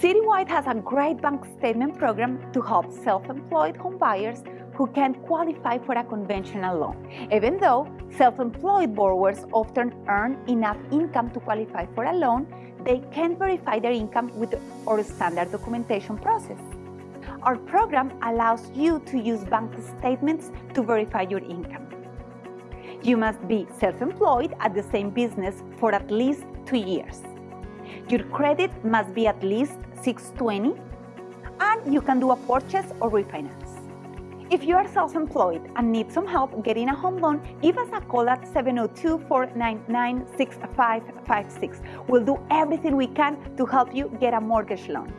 Citywide has a great bank statement program to help self-employed homebuyers who can't qualify for a conventional loan, even though self-employed borrowers often earn enough income to qualify for a loan, they can't verify their income with our standard documentation process. Our program allows you to use bank statements to verify your income. You must be self-employed at the same business for at least two years. Your credit must be at least 620 and you can do a purchase or refinance. If you are self-employed and need some help getting a home loan, give us a call at 702-499-6556. We'll do everything we can to help you get a mortgage loan.